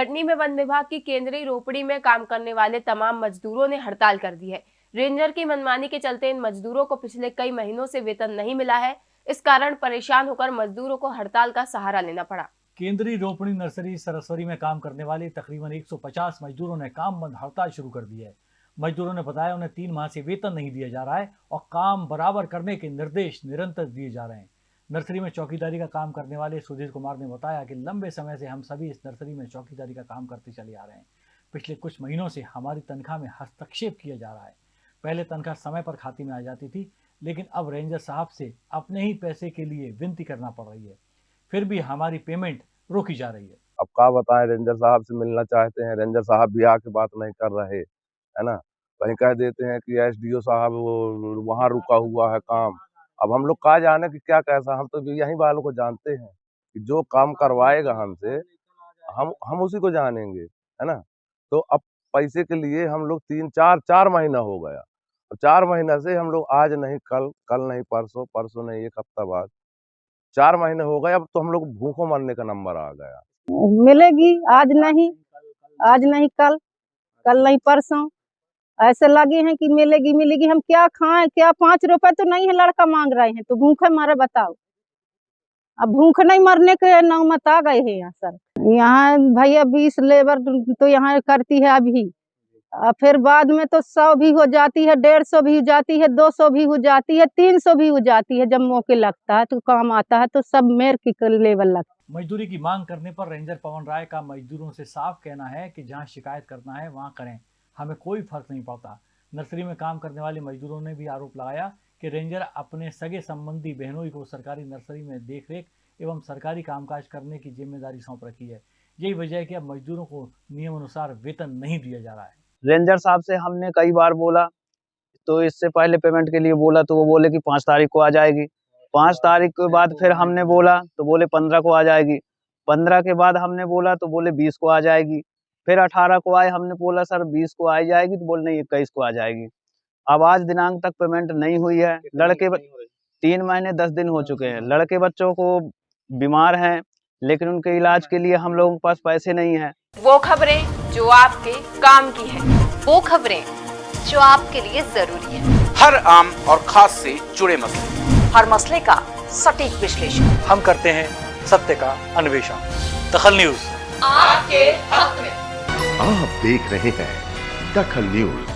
कटनी में वन विभाग की केंद्रीय रोपड़ी में काम करने वाले तमाम मजदूरों ने हड़ताल कर दी है। रेंजर की मनमानी के चलते इन मजदूरों को पिछले कई महीनों से वेतन नहीं मिला है। इस कारण परेशान होकर मजदूरों को हड़ताल का सहारा लेना पड़ा। केंद्रीय रोपड़ी नर्सरी सरस्वती में काम करने वाले तकरीबन 150 मजदूरों ने काम बंद हड़ताल शुरू कर दी है। मजदूरों ने बताया उन्हें तीन माह से वेतन नहीं दिया जा रहा है और काम बराबर करने के निर्देश निरंतर दिए जा रहे हैं। नर्सरी में चौकीदारी का काम करने वाले सुधीर कुमार ने बताया कि लंबे समय से हम सभी इस नर्सरी में चौकीदारी का काम करते चले आ रहे हैं। पिछले कुछ महीनों से हमारी तनख्वाह में हस्तक्षेप किया जा रहा है। पहले तनख्वाह समय पर खाते में आ जाती थी, लेकिन अब रेंजर साहब से अपने ही पैसे के लिए विनती करना पड़ रही है। फिर भी हमारी पेमेंट रोकी जा रही है। अब क्या बताएँ, रेंजर साहब से मिलना चाहते हैं। रेंजर साहब भी आके बात नहीं कर रहे, है ना? कहीं कह देते हैं कि एसडीओ साहब वहाँ रुका हुआ है काम। अब हम लोग कहा जाने कि क्या कैसा, हम तो यहीं वालों को जानते हैं कि जो काम करवाएगा हमसे, हम हम उसी को जानेंगे, है ना? तो अब पैसे के लिए हम लोग तीन, चार चार महीना हो गया। चार महीना से हम लोग आज नहीं, कल कल नहीं, परसों परसों नहीं, एक हफ़्ता बाद, चार महीने हो गए, अब तो हम लोग भूखों मरने का नंबर आ गया। मिलेगी, आज नहीं आज नहीं कल कल नहीं परसों ऐसे लगे हैं कि मिलेगी मिलेगी, हम क्या खाएँ, क्या पाँच रुपए तो नहीं है, लड़का मांग रहे हैं तो भूखे मारे बताओ। अब भूख नहीं मरने के नौमत आ गए हैं यहाँ सर यहाँ भैया बीस लेबर तो यहाँ करती है अभी। और फिर बाद में तो सौ भी हो जाती है, डेढ़ सौ भी हो जाती है, दो सौ भी हो जाती है, तीन सौ भी हो जाती है, जब मौके लगता है तो काम आता है तो सब मेर की लेवल लगता है। मजदूरी की मांग करने पर रेंजर पवन राय का मजदूरों से साफ़ कहना है कि जहाँ शिकायत करना है, वहाँ करें। हमें कोई फ़र्क नहीं पड़ता। नर्सरी में काम करने वाले मजदूरों ने भी आरोप लगाया कि रेंजर अपने सगे संबंधी बहनोई को सरकारी नर्सरी में देखरेख एवं सरकारी कामकाज करने की ज़िम्मेदारी सौंप रखी है। यही वजह है कि अब मजदूरों को नियम अनुसार वेतन नहीं दिया जा रहा है। रेंजर साहब से हमने कई बार बोला तो इससे पहले पेमेंट के लिए बोला तो वो बोले कि पाँच तारीख को आ जाएगी। पाँच तारीख के बाद फिर हमने बोला तो बोले पंद्रह को आ जाएगी। पंद्रह के बाद हमने बोला तो बोले बीस को आ जाएगी। फिर अठारह को आए हमने बोला सर बीस को आ जाएगी? तो बोल नहीं इक्कीस को आ जाएगी। अब आज दिनांक तक पेमेंट नहीं हुई है। लड़के तीन महीने दस दिन हो चुके हैं। लड़के बच्चों को बीमार हैं लेकिन उनके इलाज के लिए हम लोगों के पास पैसे नहीं है। वो खबरें जो आपके काम की है वो खबरें जो आपके लिए ज़रूरी है। हर आम और खास से जुड़े मसले। हर मसले का सटीक विश्लेषण। हम करते हैं सत्य का अन्वेषण। दखल न्यूज़। आपके हक में। देख रहे हैं दखल न्यूज़।